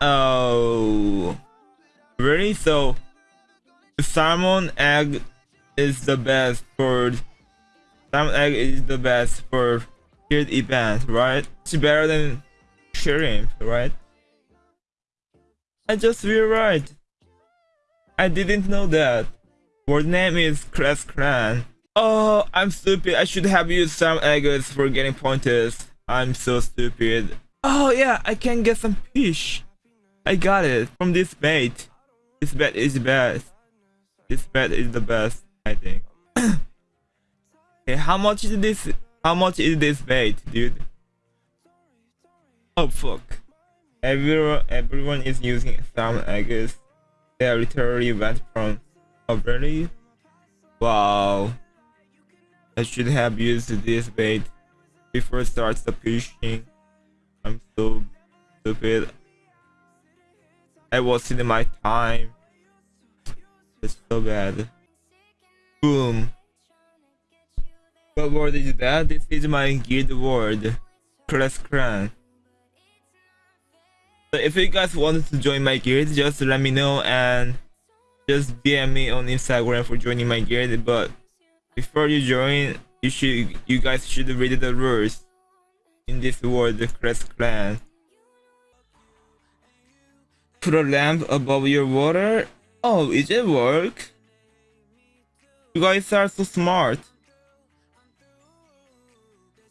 Oh, really? So, salmon egg is the best for salmon egg is the best for tiered event, right? It's better than shrimp, right? I just realized. I didn't know that. Word name is Class Clan. Oh, I'm stupid. I should have used some eggs for getting pointers. I'm so stupid. Oh yeah, I can get some fish. I got it from this bait. This bait is the best. This bait is the best, I think. hey, how much is this? How much is this bait, dude? Oh fuck. Everyone, everyone is using some I guess They literally went from Oh really? Wow. I should have used this bait before starts the fishing. I'm so stupid. I wasted my time. It's so bad. Boom. What word is that? This is my guild word. Class Clan. So if you guys wanted to join my guild, just let me know and just DM me on Instagram for joining my guild. But before you join, you should you guys should read the rules in this world, the Crest Clan. Put a lamp above your water. Oh, is it work? You guys are so smart.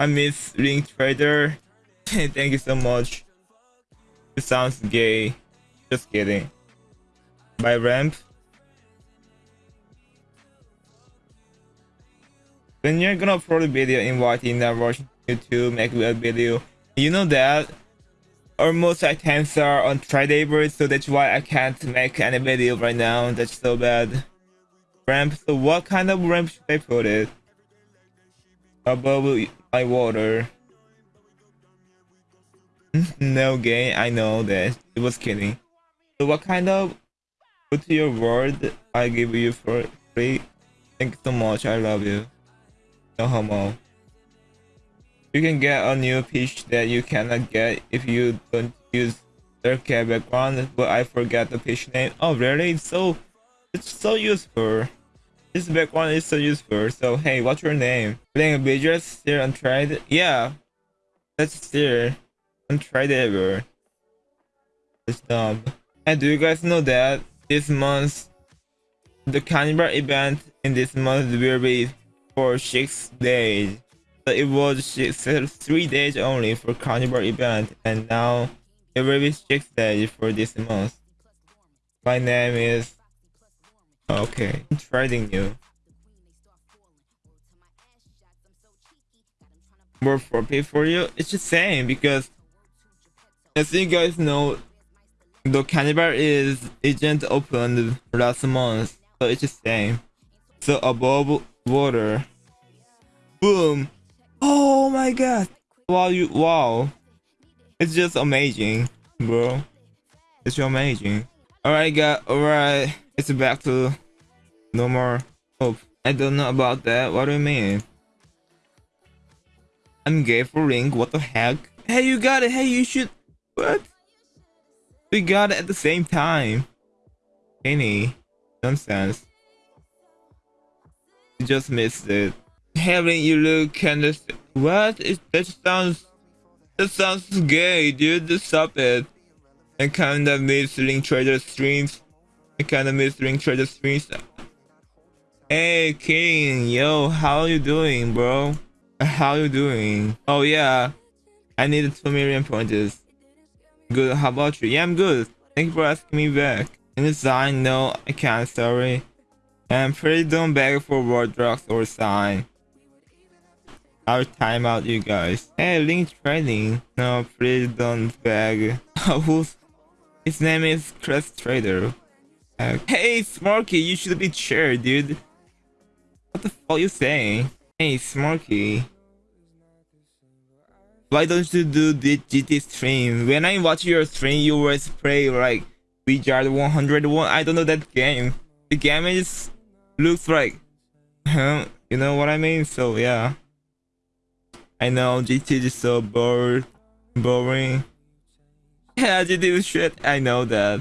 I miss Link Trader. Thank you so much. It sounds gay. Just kidding. By ramp. When you're gonna upload a video inviting that watching you to make a video, you know that almost items are on Tridable, so that's why I can't make any video right now. That's so bad. Ramp. So what kind of ramp should I put it? Above my water. no game, I know that. It was kidding. So what kind of put your word I give you for free? Thank you so much, I love you. No homo. You can get a new pitch that you cannot get if you don't use their background, but I forgot the pitch name. Oh really? It's so it's so useful. This background is so useful. So hey, what's your name? Playing Beatrice still untried? Yeah. That's still untried ever. It's dumb. And do you guys know that this month the carnival event in this month will be for six days it was six, uh, three days only for carnival event and now it will be six days for this month. My name is okay trading you. More for pay for you? It's the same because as you guys know the carnival is agent opened last month so it's the same. So above water boom Oh my god. Wow, you wow. It's just amazing, bro. It's so amazing. Alright guys, alright. It's back to no more hope. I don't know about that. What do you mean? I'm gay for ring. What the heck? Hey, you got it. Hey, you should. What? We got it at the same time. Any nonsense. You just missed it having you look kind of what? Is that sounds that sounds gay dude. Stop it. I kind of miss link trader streams. I kind of miss link trader streams. Hey king yo how are you doing bro? How you doing? Oh yeah. I needed 2 million pointers good how about you? Yeah I'm good. Thank you for asking me back. In the sign no I can't sorry. I'm pretty don't beg for word drugs or sign I'll time out you guys. Hey, link trading. No, please don't beg. Who's his name is Crest Trader. Uh, hey, Smarky, you should be chair, dude. What the fuck you saying? Hey, Smarky. Why don't you do the GT stream? When I watch your stream, you always play like Wizard 101. I don't know that game. The game is looks like? You know what I mean? So yeah. I know GT is so bored, boring. Yeah, do shit. I know that.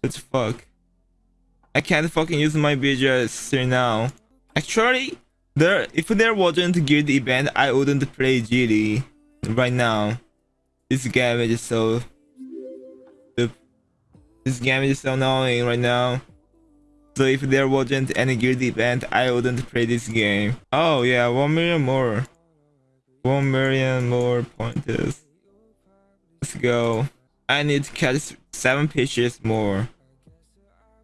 What the fuck? I can't fucking use my BGS now. Actually, there if there wasn't guild event, I wouldn't play GT right now. This game is so this game is so annoying right now. So if there wasn't any guild event, I wouldn't play this game. Oh yeah, 1 million more. 1 million more pointers. Let's go. I need to catch 7 pitches more.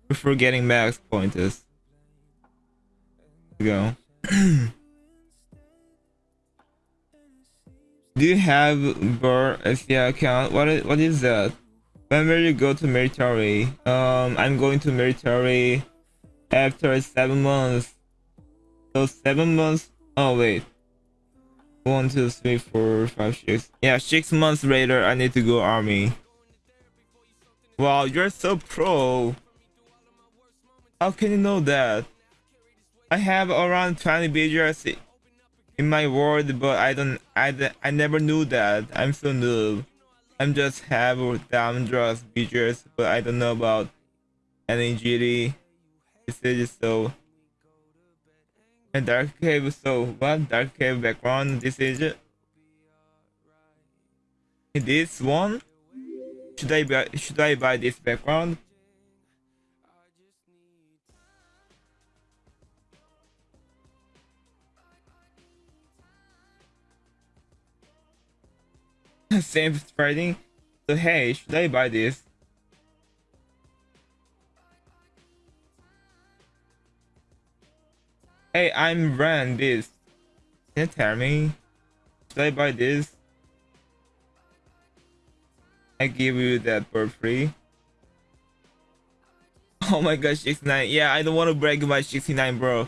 Before getting max pointers. Let's go. Do you have Burr SDI account? What is, what is that? When will you go to military? Um, I'm going to military after seven months. So seven months. Oh wait. One, two, three, four, five, six. Yeah, six months later, I need to go army. Wow, you're so pro. How can you know that? I have around 20 BGRs in my world, but I don't. I I never knew that. I'm so noob. I'm just have down drugs features, but I don't know about GT. This is so. And dark cave. So what dark cave background? This is. This one. Should I buy? Should I buy this background? same spreading. So hey, should I buy this? Hey, I'm ran this. Can you tell me? Should I buy this? I give you that for free. Oh my gosh, 69. Yeah, I don't want to break my 69, bro.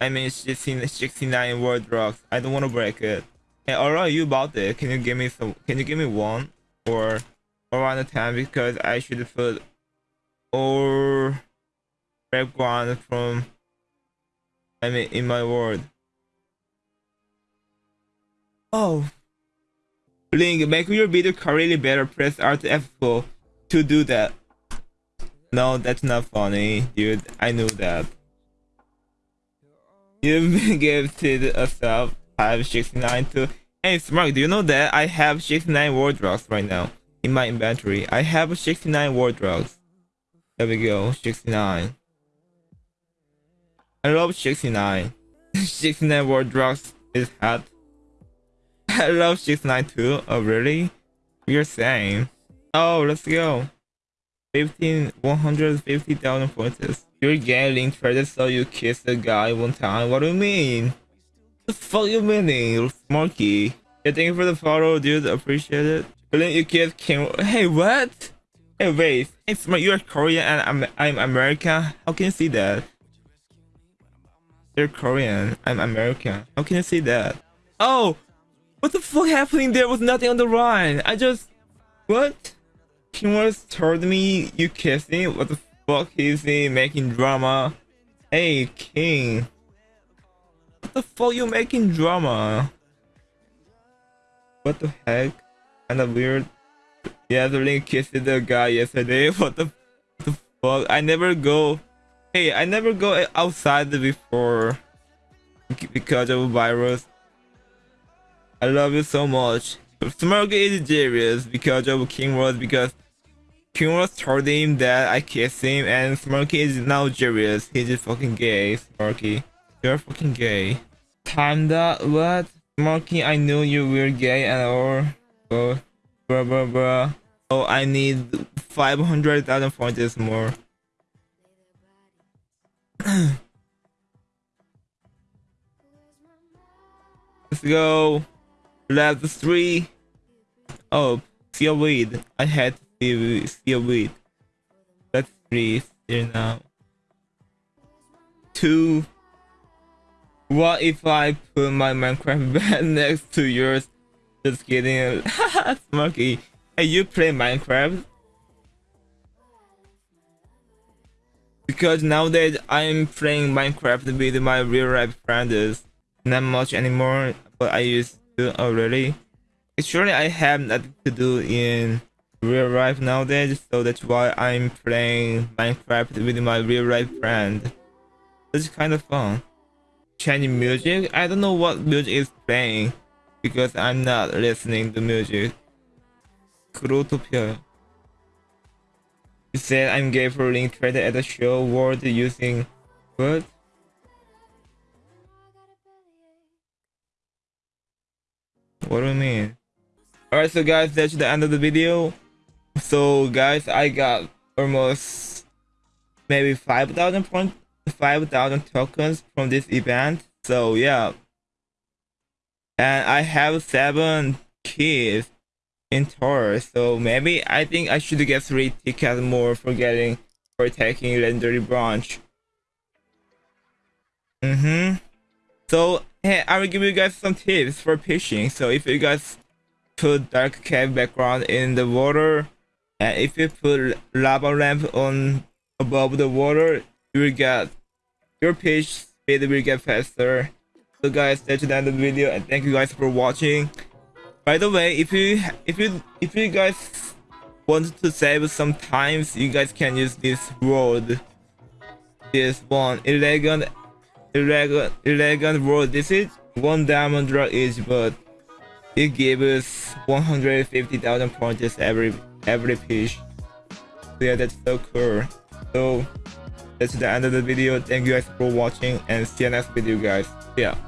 I mean, 69 world rocks. I don't want to break it. Hey, Aura, you bought it. Can you give me some? Can you give me one or around the time because I should put or one from I mean in my word. Oh, Link, make your video really better. Press Alt F4 to do that. No, that's not funny, dude. I knew that. You've been gifted a sub have 69 too. Hey, Smart, do you know that I have 69 ward drugs right now in my inventory? I have 69 ward drugs. There we go, 69. I love 69. 69 ward drugs is hot. I love 69 too. Oh, really? We're same. Oh, let's go. 15, 150,000 points. You're getting traded so you kiss the guy one time. What do you mean? the fuck you meaning, Smarky? Yeah, thank you for the follow, dude. Appreciate it. But you kids came. Hey, what? Hey, wait. Hey, Smart, you're Korean and I'm I'm American. How can you see that? You're Korean. I'm American. How can you say that? Oh, what the fuck happening? There was nothing on the line. I just what? Was told me you kissing. What the fuck is he making drama? Hey, King What the fuck you making drama? What the heck? Kinda weird. Yeah, the link kissed the guy yesterday. What the, what the fuck? I never go. Hey, I never go outside before because of virus. I love you so much. Smurgy is serious because of King Rose because King Rose told him that I kissed him and Smurky is now serious. He's just fucking gay, Smurky. You're fucking gay. Panda, what? Marky, I knew you were gay and or oh, blah blah blah. Oh, I need 500,000 points more. Let's go. Level 3. Oh, see a weed. I had to see, a weed. Let's 3 here now. 2. What if I put my Minecraft bed next to yours? Just kidding. Smokey. Hey, you play Minecraft? Because nowadays I'm playing Minecraft with my real life friends. Not much anymore, but I used to already. Actually, I have nothing to do in real life nowadays, so that's why I'm playing Minecraft with my real life friend. It's kind of fun. Changing music? I don't know what music is playing because I'm not listening to music. Growtopia. You said I'm gay for link traded at the show world using what? What do you mean? Alright, so guys, that's the end of the video. So guys, I got almost maybe 5,000 point 5,000 tokens from this event. So yeah. And I have seven keys in tour. So maybe I think I should get three tickets more for getting for taking legendary branch. Mm-hmm. So hey, I will give you guys some tips for fishing. So if you guys put dark cave background in the water, and if you put lava lamp on above the water, you will get your pitch speed will get faster. So guys, that's the end of the video, and thank you guys for watching. By the way, if you if you if you guys want to save some times, you guys can use this road. This one elegant elegant elegant road. This is one diamond drop each, but it gives 150,000 points every every piece. So yeah, that's so cool. So that's the end of the video. Thank you guys for watching and see you next video guys. Yeah.